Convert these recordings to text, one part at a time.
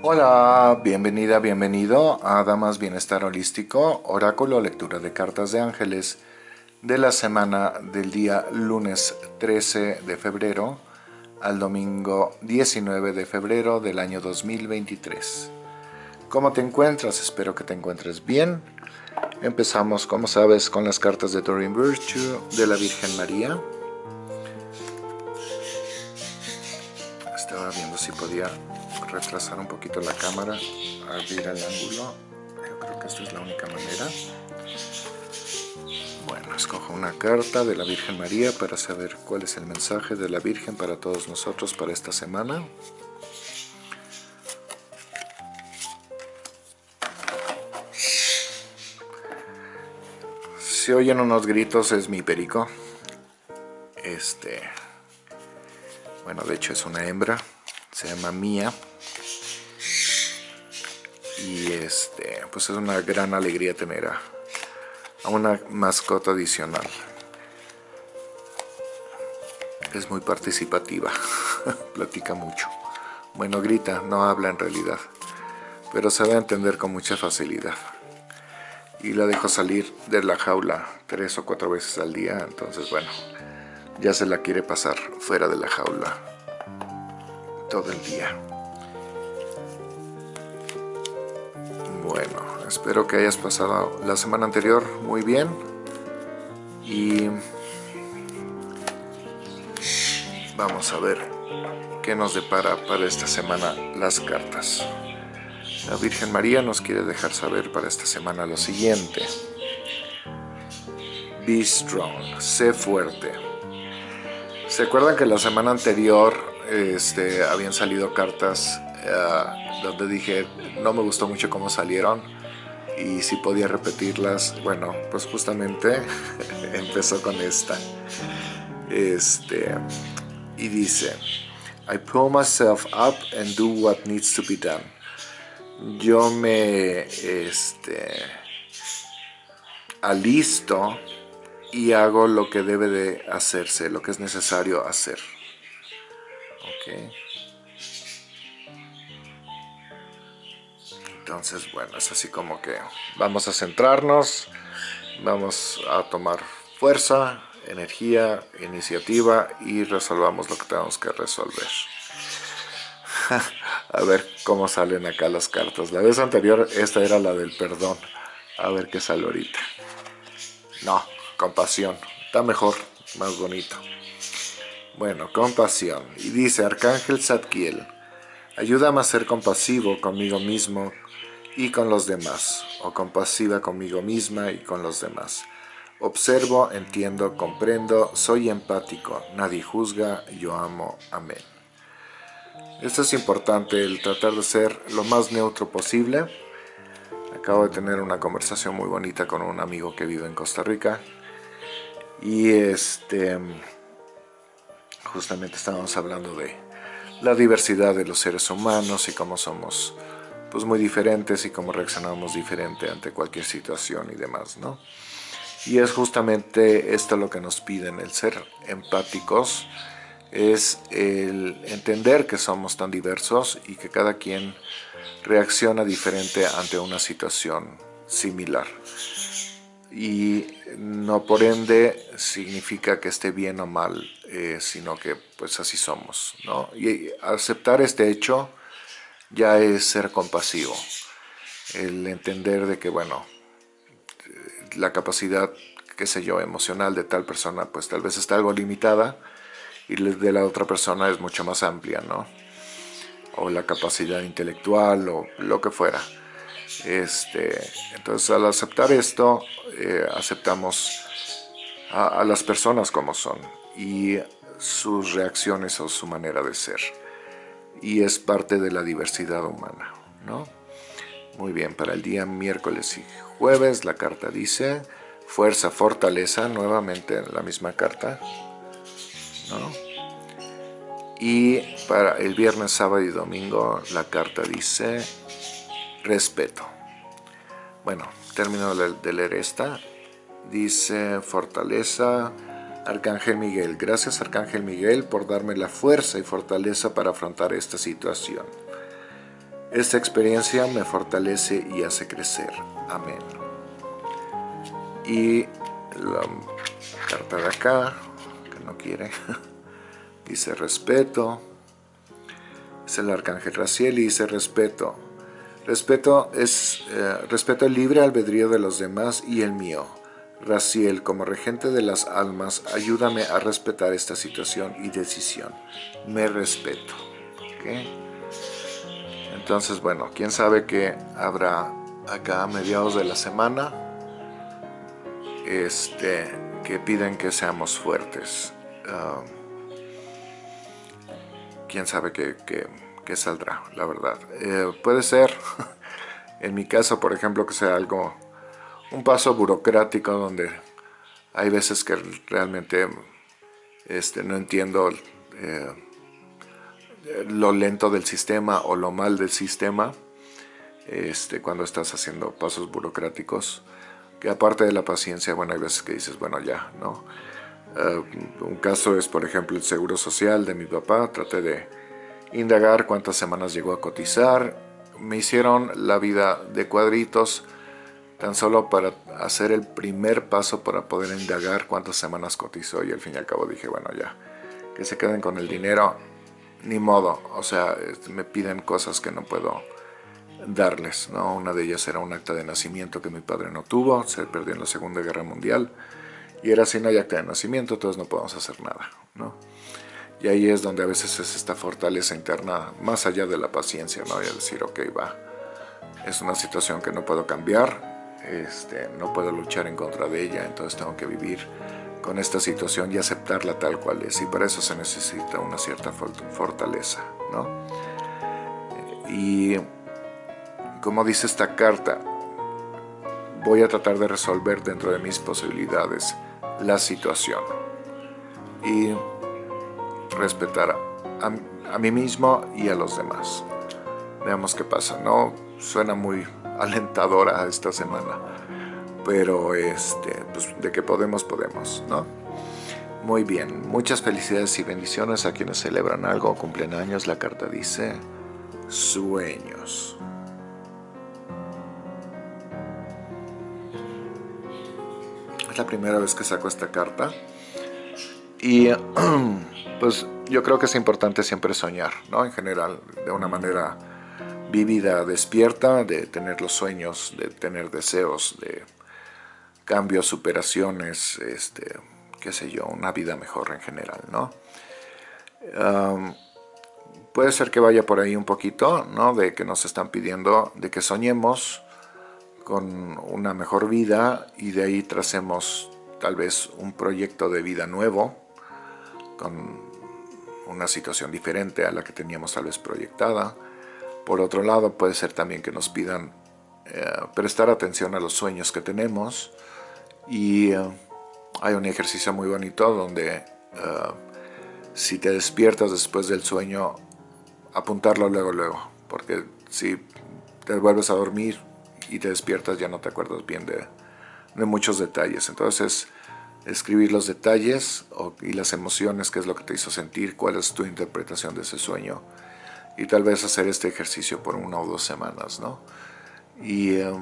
Hola, bienvenida, bienvenido a Damas Bienestar Holístico, oráculo, lectura de cartas de ángeles de la semana del día lunes 13 de febrero al domingo 19 de febrero del año 2023. ¿Cómo te encuentras? Espero que te encuentres bien. Empezamos, como sabes, con las cartas de Doreen Virtue de la Virgen María. Estaba viendo si podía retrasar un poquito la cámara, abrir el ángulo. Yo creo que esta es la única manera. Bueno, escojo una carta de la Virgen María para saber cuál es el mensaje de la Virgen para todos nosotros para esta semana. Si oyen unos gritos es mi perico. Este, bueno, de hecho es una hembra, se llama Mía y este pues es una gran alegría tener a, una mascota adicional. Es muy participativa platica mucho. Bueno grita no habla en realidad pero sabe entender con mucha facilidad. Y la dejo salir de la jaula tres o cuatro veces al día entonces bueno ya se la quiere pasar fuera de la jaula todo el día espero que hayas pasado la semana anterior muy bien y vamos a ver qué nos depara para esta semana las cartas. La Virgen María nos quiere dejar saber para esta semana lo siguiente. Be strong, sé fuerte. ¿Se acuerdan que la semana anterior este, habían salido cartas uh, donde dije no me gustó mucho cómo salieron y si podía repetirlas, bueno, pues justamente empezó con esta. Este, y dice, I pull myself up and do what needs to be done. Yo me este, alisto y hago lo que debe de hacerse, lo que es necesario hacer. Okay. Entonces, bueno, es así como que vamos a centrarnos, vamos a tomar fuerza, energía, iniciativa y resolvamos lo que tenemos que resolver. a ver cómo salen acá las cartas. La vez anterior esta era la del perdón. A ver qué sale ahorita. No, compasión. Está mejor, más bonito. Bueno, compasión. Y dice Arcángel Zadkiel, ayúdame a ser compasivo conmigo mismo, y con los demás, o compasiva conmigo misma y con los demás. Observo, entiendo, comprendo, soy empático, nadie juzga, yo amo, amén. Esto es importante, el tratar de ser lo más neutro posible. Acabo de tener una conversación muy bonita con un amigo que vive en Costa Rica. Y este, justamente estábamos hablando de la diversidad de los seres humanos y cómo somos pues muy diferentes y cómo reaccionamos diferente ante cualquier situación y demás, ¿no? Y es justamente esto lo que nos piden, el ser empáticos, es el entender que somos tan diversos y que cada quien reacciona diferente ante una situación similar. Y no por ende significa que esté bien o mal, eh, sino que pues así somos, ¿no? Y aceptar este hecho ya es ser compasivo. El entender de que, bueno, la capacidad, qué sé yo, emocional de tal persona, pues tal vez está algo limitada y de la otra persona es mucho más amplia, ¿no? O la capacidad intelectual o lo que fuera. Este, entonces al aceptar esto, eh, aceptamos a las personas como son y sus reacciones o su manera de ser y es parte de la diversidad humana, ¿no? Muy bien, para el día miércoles y jueves la carta dice fuerza, fortaleza, nuevamente la misma carta, ¿no? Y para el viernes, sábado y domingo la carta dice respeto. Bueno, termino de leer esta. Dice fortaleza, Arcángel Miguel. Gracias Arcángel Miguel por darme la fuerza y fortaleza para afrontar esta situación. Esta experiencia me fortalece y hace crecer. Amén. Y la carta de acá, que no quiere, dice respeto. Es el arcángel Raciel y dice respeto. Respeto es eh, respeto el libre albedrío de los demás y el mío. Raciel, como regente de las almas, ayúdame a respetar esta situación y decisión. Me respeto. Entonces, bueno, quién sabe qué habrá acá a mediados de la semana este, que piden que seamos fuertes. Ah, quién sabe qué, saldrá, la verdad. Eh, puede ser, en mi caso, por ejemplo, que sea algo un paso burocrático donde hay veces que realmente este, no entiendo eh, lo lento del sistema o lo mal del sistema este, cuando estás haciendo pasos burocráticos que aparte de la paciencia, bueno, hay veces que dices, bueno, ya, ¿no? Eh, un caso es, por ejemplo, el seguro social de mi papá. Traté de indagar cuántas semanas llegó a cotizar. Me hicieron la vida de cuadritos tan solo para hacer el primer paso para poder indagar cuántas semanas cotizó y al fin y al cabo dije, bueno ya, que se queden con el dinero, ni modo, o sea, me piden cosas que no puedo darles, ¿no? Una de ellas era un acta de nacimiento que mi padre no tuvo, se perdió en la Segunda Guerra Mundial y era así, no hay acta de nacimiento, entonces no podemos hacer nada, ¿no? Y ahí es donde a veces es esta fortaleza interna, más allá de la paciencia, ¿no? Y decir, ok, va, es una situación que no puedo cambiar, este, no puedo luchar en contra de ella, entonces tengo que vivir con esta situación y aceptarla tal cual es. Y para eso se necesita una cierta fortaleza. ¿no? Y como dice esta carta, voy a tratar de resolver dentro de mis posibilidades la situación y respetar a, a mí mismo y a los demás. Veamos qué pasa. No suena muy alentadora esta semana. Pero este, pues, de que podemos, podemos, ¿no? Muy bien, muchas felicidades y bendiciones a quienes celebran algo, cumplen años. La carta dice sueños. Es la primera vez que saco esta carta. Y pues yo creo que es importante siempre soñar, ¿no? En general, de una manera vivida despierta, de tener los sueños, de tener deseos, de cambios, superaciones, este, qué sé yo, una vida mejor en general, ¿no? puede ser que vaya por ahí un poquito, ¿no? De que nos están pidiendo de que soñemos con una mejor vida y de ahí tracemos tal vez un proyecto de vida nuevo, con una situación diferente a la que teníamos tal vez proyectada, por otro lado, puede ser también que nos pidan eh, prestar atención a los sueños que tenemos. Y eh, hay un ejercicio muy bonito donde eh, si te despiertas después del sueño, apuntarlo luego, luego, porque si te vuelves a dormir y te despiertas ya no te acuerdas bien de, de muchos detalles. Entonces, escribir los detalles y las emociones, qué es lo que te hizo sentir, cuál es tu interpretación de ese sueño y tal vez hacer este ejercicio por una o dos semanas, ¿no? Y eh,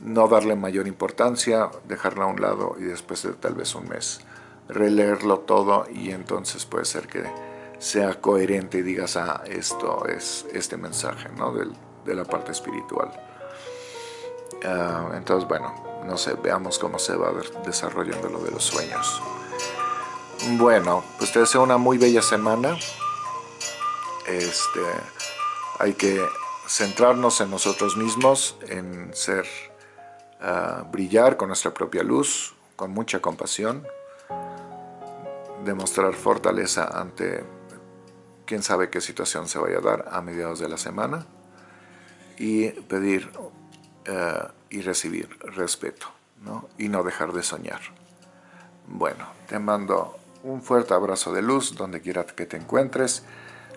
no darle mayor importancia, dejarlo a un lado y después de tal vez un mes releerlo todo y entonces puede ser que sea coherente y digas, ah, esto es este mensaje, ¿no? de la parte espiritual. Ah, entonces, bueno, no sé, veamos cómo se va desarrollando lo de los sueños. Bueno, pues te deseo una muy bella semana. Este, hay que centrarnos en nosotros mismos, en ser, ah, brillar con nuestra propia luz, con mucha compasión, demostrar fortaleza ante quién sabe qué situación se vaya a dar a mediados de la semana y pedir ah, y recibir respeto y no dejar de soñar. Bueno, te mando un fuerte abrazo de luz donde quiera que te encuentres.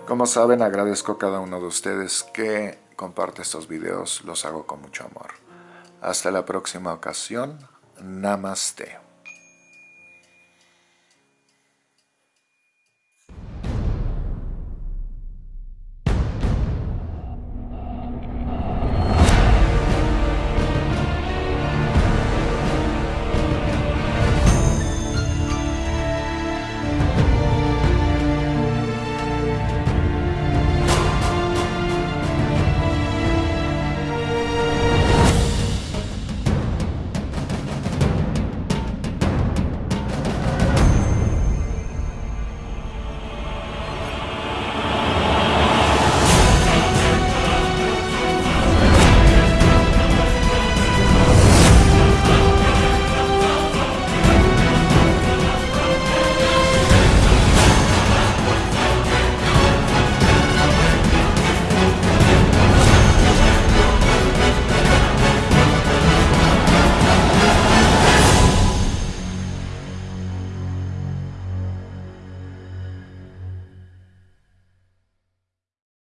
Como saben, agradezco a cada uno de ustedes que comparte estos videos, los hago con mucho amor. Hasta la próxima ocasión, Namaste.